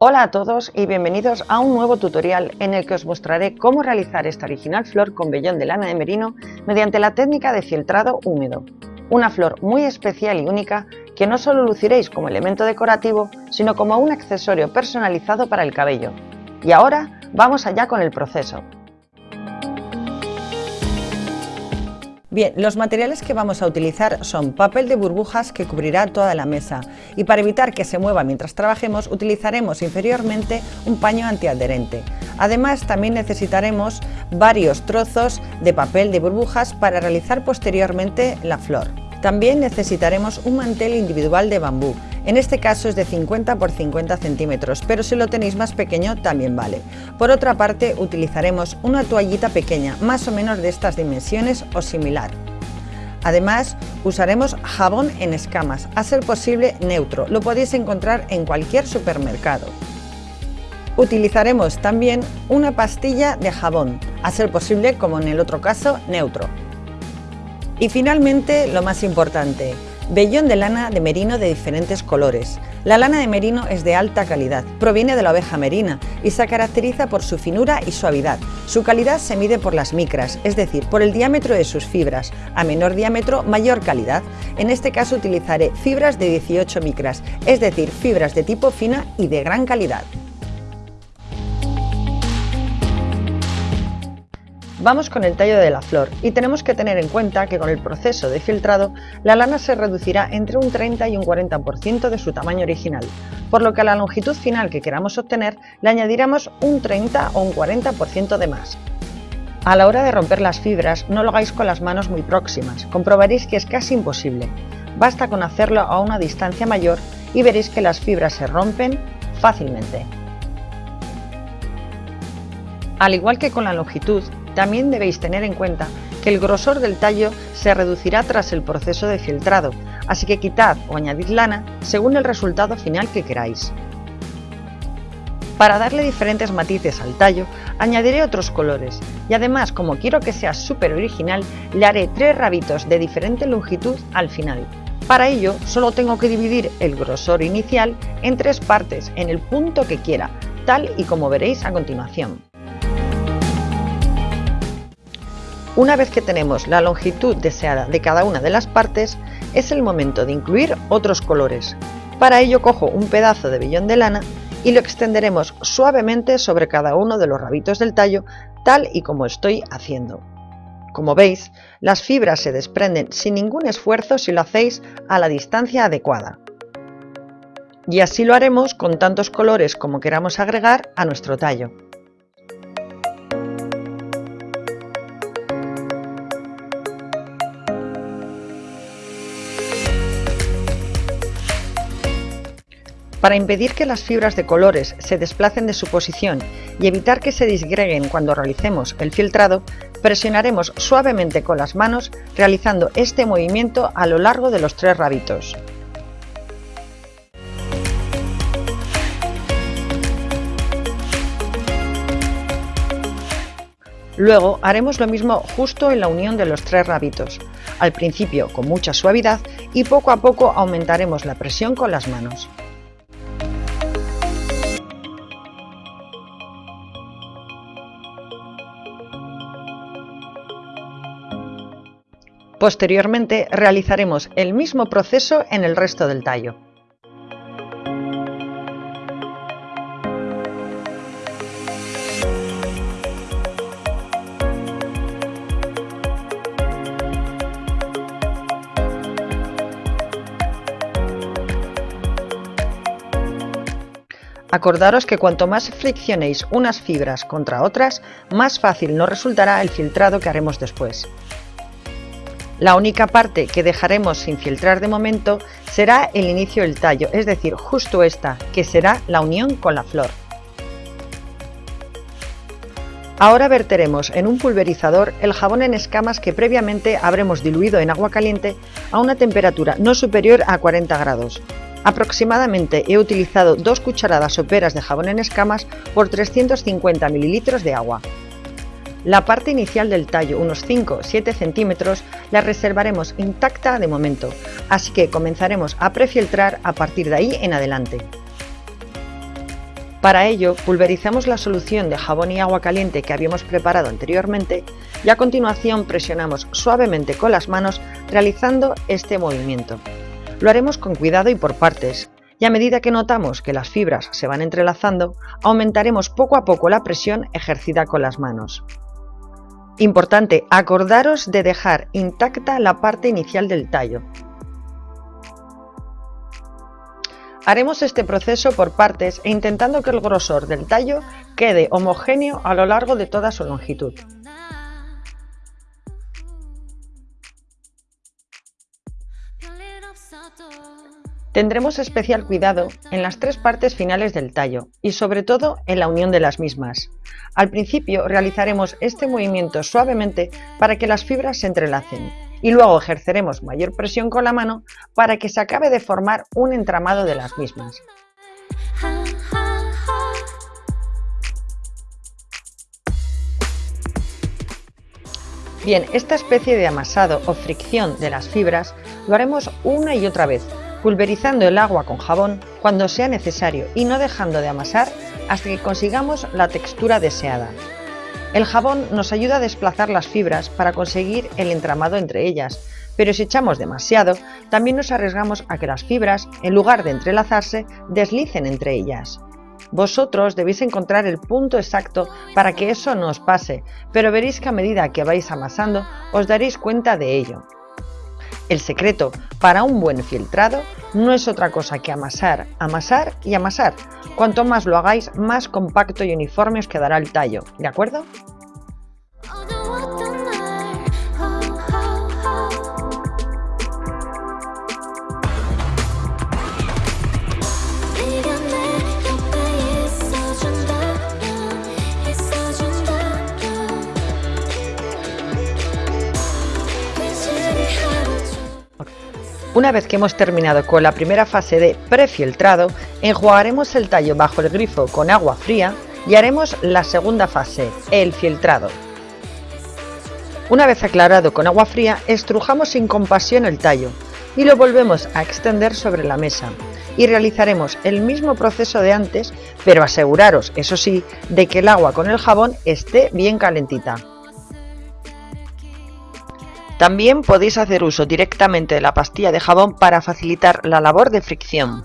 Hola a todos y bienvenidos a un nuevo tutorial en el que os mostraré cómo realizar esta original flor con vellón de lana de merino mediante la técnica de filtrado húmedo. Una flor muy especial y única que no solo luciréis como elemento decorativo, sino como un accesorio personalizado para el cabello. Y ahora vamos allá con el proceso. Bien, los materiales que vamos a utilizar son papel de burbujas que cubrirá toda la mesa y para evitar que se mueva mientras trabajemos utilizaremos inferiormente un paño antiadherente. Además también necesitaremos varios trozos de papel de burbujas para realizar posteriormente la flor. También necesitaremos un mantel individual de bambú en este caso es de 50 por 50 centímetros, pero si lo tenéis más pequeño también vale. Por otra parte utilizaremos una toallita pequeña, más o menos de estas dimensiones o similar. Además, usaremos jabón en escamas, a ser posible neutro, lo podéis encontrar en cualquier supermercado. Utilizaremos también una pastilla de jabón, a ser posible, como en el otro caso, neutro. Y finalmente, lo más importante, Vellón de lana de merino de diferentes colores. La lana de merino es de alta calidad, proviene de la oveja merina y se caracteriza por su finura y suavidad. Su calidad se mide por las micras, es decir, por el diámetro de sus fibras. A menor diámetro, mayor calidad. En este caso utilizaré fibras de 18 micras, es decir, fibras de tipo fina y de gran calidad. Vamos con el tallo de la flor y tenemos que tener en cuenta que con el proceso de filtrado la lana se reducirá entre un 30 y un 40% de su tamaño original, por lo que a la longitud final que queramos obtener le añadiremos un 30 o un 40% de más. A la hora de romper las fibras no lo hagáis con las manos muy próximas, comprobaréis que es casi imposible. Basta con hacerlo a una distancia mayor y veréis que las fibras se rompen fácilmente. Al igual que con la longitud, también debéis tener en cuenta que el grosor del tallo se reducirá tras el proceso de filtrado, así que quitad o añadid lana según el resultado final que queráis. Para darle diferentes matices al tallo, añadiré otros colores y además, como quiero que sea súper original, le haré tres rabitos de diferente longitud al final. Para ello, solo tengo que dividir el grosor inicial en tres partes en el punto que quiera, tal y como veréis a continuación. Una vez que tenemos la longitud deseada de cada una de las partes, es el momento de incluir otros colores. Para ello cojo un pedazo de vellón de lana y lo extenderemos suavemente sobre cada uno de los rabitos del tallo, tal y como estoy haciendo. Como veis, las fibras se desprenden sin ningún esfuerzo si lo hacéis a la distancia adecuada. Y así lo haremos con tantos colores como queramos agregar a nuestro tallo. Para impedir que las fibras de colores se desplacen de su posición y evitar que se disgreguen cuando realicemos el filtrado, presionaremos suavemente con las manos realizando este movimiento a lo largo de los tres rabitos. Luego haremos lo mismo justo en la unión de los tres rabitos, al principio con mucha suavidad y poco a poco aumentaremos la presión con las manos. Posteriormente realizaremos el mismo proceso en el resto del tallo. Acordaros que cuanto más friccionéis unas fibras contra otras, más fácil nos resultará el filtrado que haremos después. La única parte que dejaremos sin filtrar de momento será el inicio del tallo, es decir, justo esta, que será la unión con la flor. Ahora verteremos en un pulverizador el jabón en escamas que previamente habremos diluido en agua caliente a una temperatura no superior a 40 grados. Aproximadamente he utilizado dos cucharadas soperas de jabón en escamas por 350 ml de agua. La parte inicial del tallo, unos 5-7 centímetros, la reservaremos intacta de momento, así que comenzaremos a prefiltrar a partir de ahí en adelante. Para ello, pulverizamos la solución de jabón y agua caliente que habíamos preparado anteriormente y a continuación presionamos suavemente con las manos realizando este movimiento. Lo haremos con cuidado y por partes, y a medida que notamos que las fibras se van entrelazando, aumentaremos poco a poco la presión ejercida con las manos. Importante, acordaros de dejar intacta la parte inicial del tallo, Haremos este proceso por partes e intentando que el grosor del tallo quede homogéneo a lo largo de toda su longitud. Tendremos especial cuidado en las tres partes finales del tallo y sobre todo en la unión de las mismas. Al principio realizaremos este movimiento suavemente para que las fibras se entrelacen y luego ejerceremos mayor presión con la mano para que se acabe de formar un entramado de las mismas. Bien, esta especie de amasado o fricción de las fibras lo haremos una y otra vez, pulverizando el agua con jabón cuando sea necesario y no dejando de amasar hasta que consigamos la textura deseada. El jabón nos ayuda a desplazar las fibras para conseguir el entramado entre ellas, pero si echamos demasiado, también nos arriesgamos a que las fibras, en lugar de entrelazarse, deslicen entre ellas. Vosotros debéis encontrar el punto exacto para que eso no os pase, pero veréis que a medida que vais amasando os daréis cuenta de ello. El secreto para un buen filtrado no es otra cosa que amasar, amasar y amasar. Cuanto más lo hagáis, más compacto y uniforme os quedará el tallo, ¿de acuerdo? Una vez que hemos terminado con la primera fase de prefiltrado, enjuagaremos el tallo bajo el grifo con agua fría y haremos la segunda fase, el filtrado. Una vez aclarado con agua fría, estrujamos sin compasión el tallo y lo volvemos a extender sobre la mesa y realizaremos el mismo proceso de antes, pero aseguraros, eso sí, de que el agua con el jabón esté bien calentita. También podéis hacer uso directamente de la pastilla de jabón para facilitar la labor de fricción.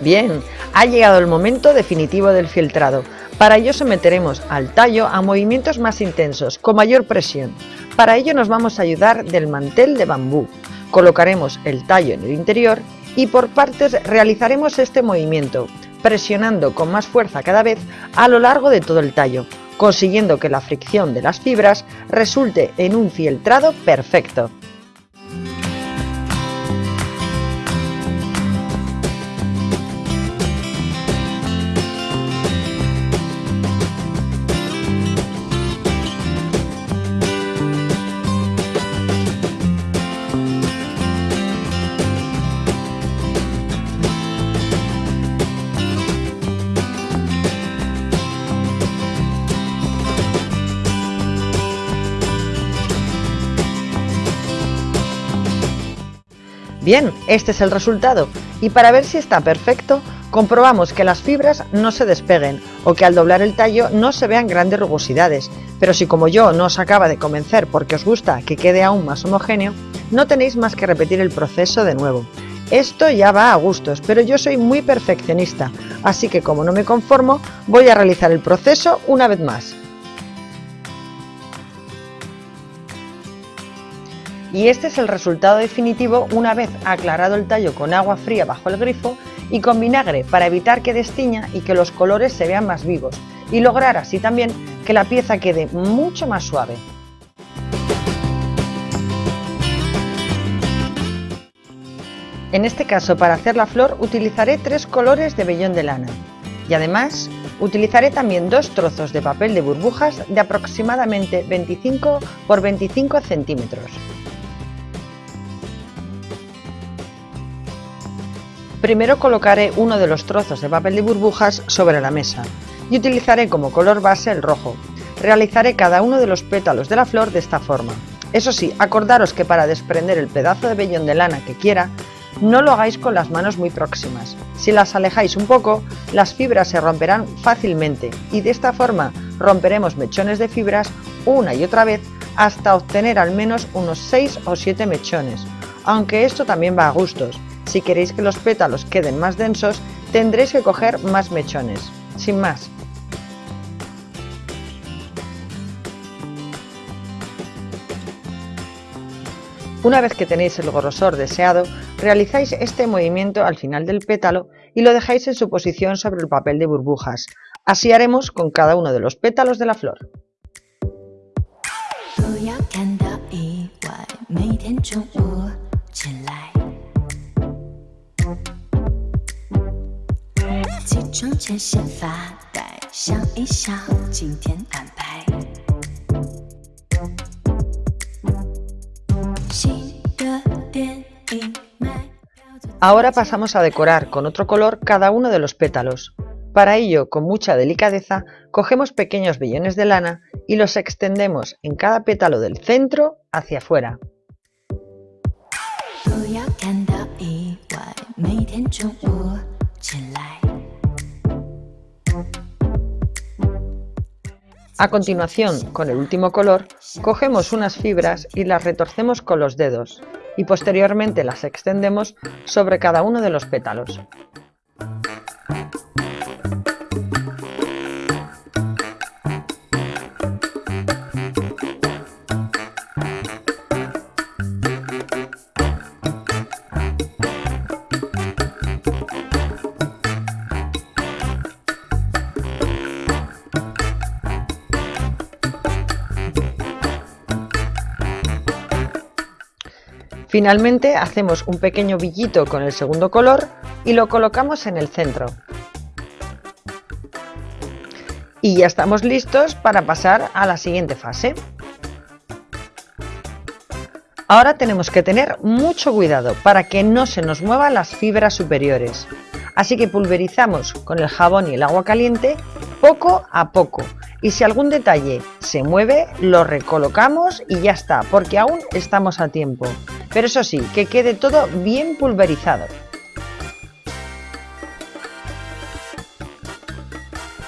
Bien, ha llegado el momento definitivo del filtrado. Para ello someteremos al tallo a movimientos más intensos, con mayor presión. Para ello nos vamos a ayudar del mantel de bambú. Colocaremos el tallo en el interior y por partes realizaremos este movimiento, presionando con más fuerza cada vez a lo largo de todo el tallo, consiguiendo que la fricción de las fibras resulte en un fieltrado perfecto. Bien, este es el resultado y para ver si está perfecto comprobamos que las fibras no se despeguen o que al doblar el tallo no se vean grandes rugosidades, pero si como yo no os acaba de convencer porque os gusta que quede aún más homogéneo, no tenéis más que repetir el proceso de nuevo. Esto ya va a gustos, pero yo soy muy perfeccionista, así que como no me conformo, voy a realizar el proceso una vez más. Y este es el resultado definitivo una vez aclarado el tallo con agua fría bajo el grifo y con vinagre para evitar que destiña y que los colores se vean más vivos y lograr así también que la pieza quede mucho más suave. En este caso para hacer la flor utilizaré tres colores de vellón de lana y además utilizaré también dos trozos de papel de burbujas de aproximadamente 25 por 25 centímetros. Primero colocaré uno de los trozos de papel de burbujas sobre la mesa y utilizaré como color base el rojo. realizaré cada uno de los pétalos de la flor de esta forma. Eso sí, acordaros que para desprender el pedazo de vellón de lana que quiera, no lo hagáis con las manos muy próximas. Si las alejáis un poco, las fibras se romperán fácilmente y de esta forma romperemos mechones de fibras una y otra vez hasta obtener al menos unos 6 o 7 mechones, aunque esto también va a gustos. Si queréis que los pétalos queden más densos, tendréis que coger más mechones. Sin más. Una vez que tenéis el grosor deseado, realizáis este movimiento al final del pétalo y lo dejáis en su posición sobre el papel de burbujas. Así haremos con cada uno de los pétalos de la flor. Ahora pasamos a decorar con otro color cada uno de los pétalos. Para ello, con mucha delicadeza, cogemos pequeños vellones de lana y los extendemos en cada pétalo del centro hacia afuera. A continuación, con el último color, cogemos unas fibras y las retorcemos con los dedos y posteriormente las extendemos sobre cada uno de los pétalos. Finalmente hacemos un pequeño villito con el segundo color y lo colocamos en el centro. Y ya estamos listos para pasar a la siguiente fase. Ahora tenemos que tener mucho cuidado para que no se nos muevan las fibras superiores. Así que pulverizamos con el jabón y el agua caliente poco a poco. Y si algún detalle se mueve, lo recolocamos y ya está, porque aún estamos a tiempo pero eso sí, que quede todo bien pulverizado.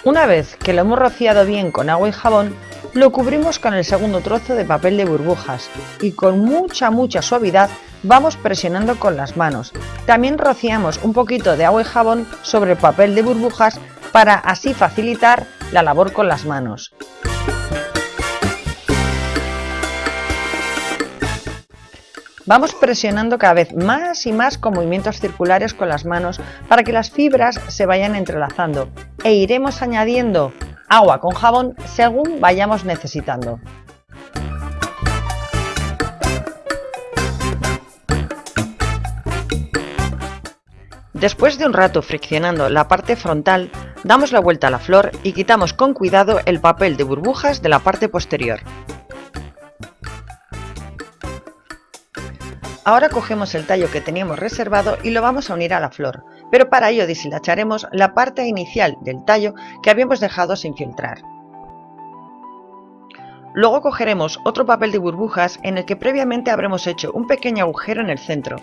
Una vez que lo hemos rociado bien con agua y jabón, lo cubrimos con el segundo trozo de papel de burbujas y con mucha mucha suavidad vamos presionando con las manos. También rociamos un poquito de agua y jabón sobre el papel de burbujas para así facilitar la labor con las manos. Vamos presionando cada vez más y más con movimientos circulares con las manos para que las fibras se vayan entrelazando e iremos añadiendo agua con jabón según vayamos necesitando. Después de un rato friccionando la parte frontal, damos la vuelta a la flor y quitamos con cuidado el papel de burbujas de la parte posterior. Ahora cogemos el tallo que teníamos reservado y lo vamos a unir a la flor, pero para ello deshilacharemos la parte inicial del tallo que habíamos dejado sin filtrar. Luego cogeremos otro papel de burbujas en el que previamente habremos hecho un pequeño agujero en el centro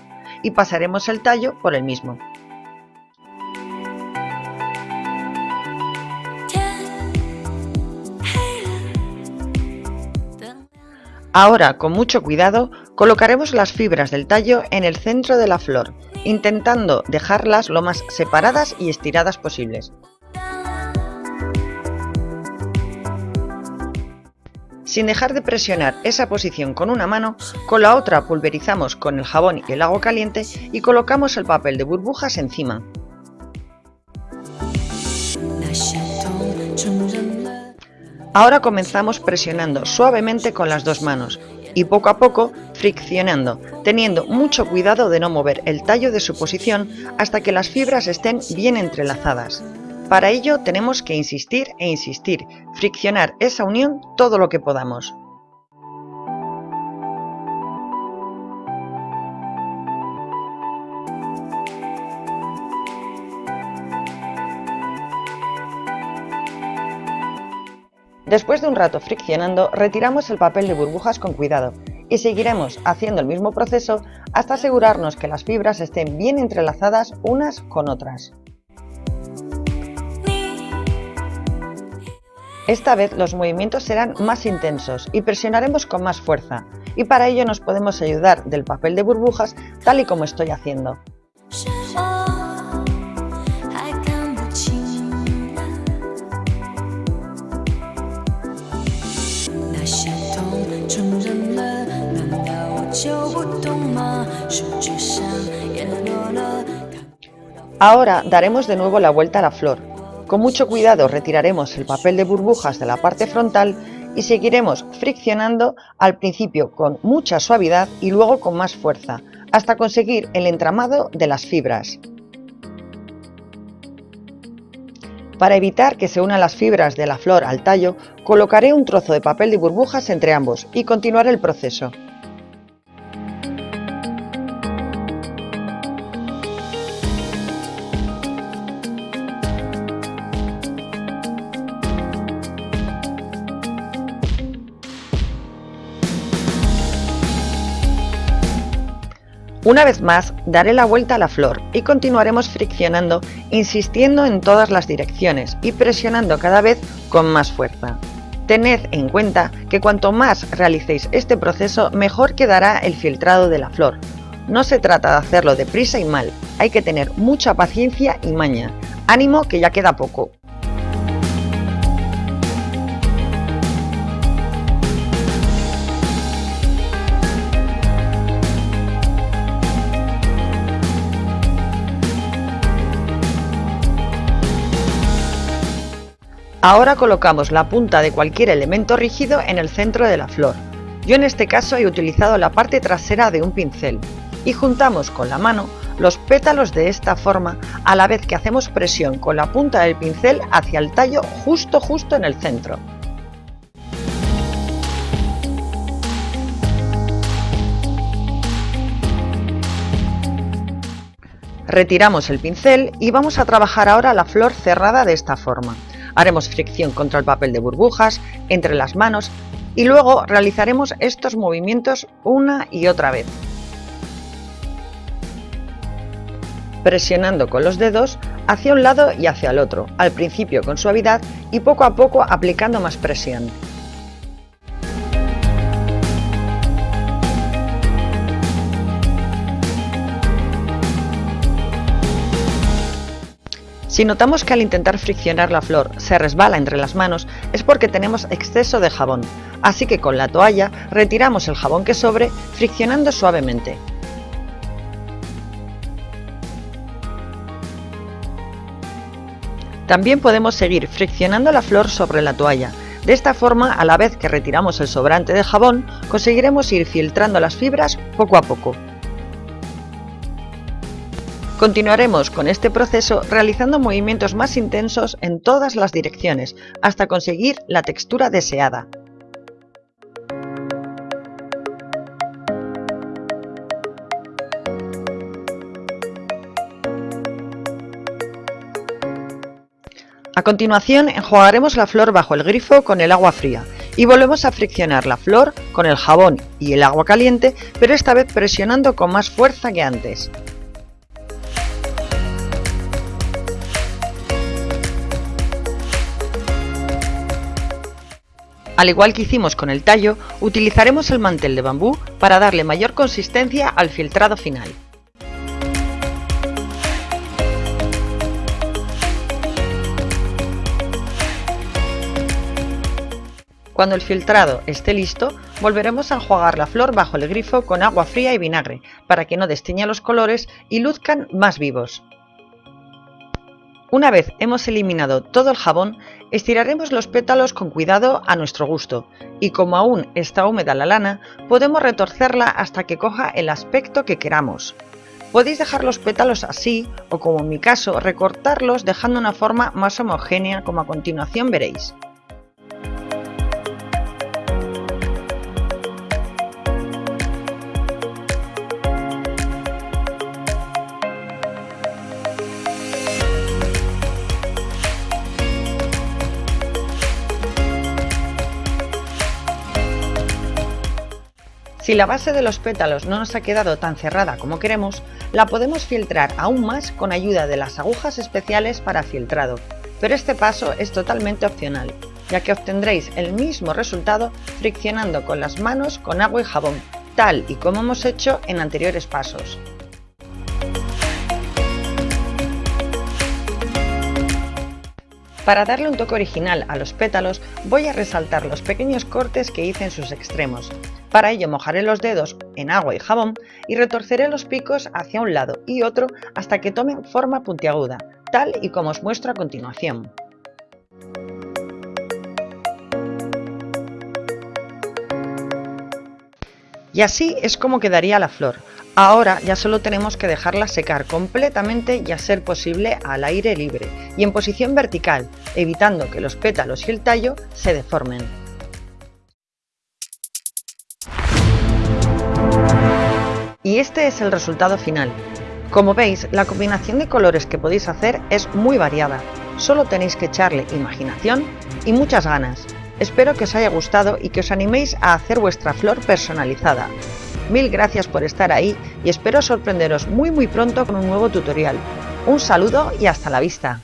y pasaremos el tallo por el mismo. Ahora, con mucho cuidado, colocaremos las fibras del tallo en el centro de la flor, intentando dejarlas lo más separadas y estiradas posibles. Sin dejar de presionar esa posición con una mano, con la otra pulverizamos con el jabón y el agua caliente y colocamos el papel de burbujas encima. Ahora comenzamos presionando suavemente con las dos manos y poco a poco friccionando, teniendo mucho cuidado de no mover el tallo de su posición hasta que las fibras estén bien entrelazadas. Para ello tenemos que insistir e insistir, friccionar esa unión todo lo que podamos. Después de un rato friccionando, retiramos el papel de burbujas con cuidado y seguiremos haciendo el mismo proceso hasta asegurarnos que las fibras estén bien entrelazadas unas con otras. Esta vez los movimientos serán más intensos y presionaremos con más fuerza, y para ello nos podemos ayudar del papel de burbujas tal y como estoy haciendo. Ahora daremos de nuevo la vuelta a la flor. Con mucho cuidado retiraremos el papel de burbujas de la parte frontal y seguiremos friccionando al principio con mucha suavidad y luego con más fuerza, hasta conseguir el entramado de las fibras. Para evitar que se unan las fibras de la flor al tallo, colocaré un trozo de papel de burbujas entre ambos y continuaré el proceso. Una vez más, daré la vuelta a la flor y continuaremos friccionando, insistiendo en todas las direcciones y presionando cada vez con más fuerza. Tened en cuenta que cuanto más realicéis este proceso, mejor quedará el filtrado de la flor. No se trata de hacerlo deprisa y mal, hay que tener mucha paciencia y maña. Ánimo que ya queda poco. Ahora colocamos la punta de cualquier elemento rígido en el centro de la flor. Yo en este caso he utilizado la parte trasera de un pincel y juntamos con la mano los pétalos de esta forma a la vez que hacemos presión con la punta del pincel hacia el tallo justo justo en el centro. Retiramos el pincel y vamos a trabajar ahora la flor cerrada de esta forma. Haremos fricción contra el papel de burbujas, entre las manos y luego realizaremos estos movimientos una y otra vez. Presionando con los dedos hacia un lado y hacia el otro, al principio con suavidad y poco a poco aplicando más presión. Si notamos que al intentar friccionar la flor se resbala entre las manos es porque tenemos exceso de jabón, así que con la toalla retiramos el jabón que sobre friccionando suavemente. También podemos seguir friccionando la flor sobre la toalla. De esta forma, a la vez que retiramos el sobrante de jabón, conseguiremos ir filtrando las fibras poco a poco. Continuaremos con este proceso realizando movimientos más intensos en todas las direcciones hasta conseguir la textura deseada. A continuación enjuagaremos la flor bajo el grifo con el agua fría y volvemos a friccionar la flor con el jabón y el agua caliente, pero esta vez presionando con más fuerza que antes. Al igual que hicimos con el tallo, utilizaremos el mantel de bambú para darle mayor consistencia al filtrado final. Cuando el filtrado esté listo, volveremos a enjuagar la flor bajo el grifo con agua fría y vinagre, para que no desteña los colores y luzcan más vivos. Una vez hemos eliminado todo el jabón, estiraremos los pétalos con cuidado a nuestro gusto y como aún está húmeda la lana, podemos retorcerla hasta que coja el aspecto que queramos. Podéis dejar los pétalos así o como en mi caso recortarlos dejando una forma más homogénea como a continuación veréis. Si la base de los pétalos no nos ha quedado tan cerrada como queremos, la podemos filtrar aún más con ayuda de las agujas especiales para filtrado, pero este paso es totalmente opcional, ya que obtendréis el mismo resultado friccionando con las manos con agua y jabón, tal y como hemos hecho en anteriores pasos. Para darle un toque original a los pétalos voy a resaltar los pequeños cortes que hice en sus extremos. Para ello mojaré los dedos en agua y jabón y retorceré los picos hacia un lado y otro hasta que tomen forma puntiaguda, tal y como os muestro a continuación. Y así es como quedaría la flor, Ahora ya solo tenemos que dejarla secar completamente y a ser posible al aire libre y en posición vertical, evitando que los pétalos y el tallo se deformen. Y este es el resultado final. Como veis, la combinación de colores que podéis hacer es muy variada. Solo tenéis que echarle imaginación y muchas ganas. Espero que os haya gustado y que os animéis a hacer vuestra flor personalizada. Mil gracias por estar ahí y espero sorprenderos muy muy pronto con un nuevo tutorial. Un saludo y hasta la vista.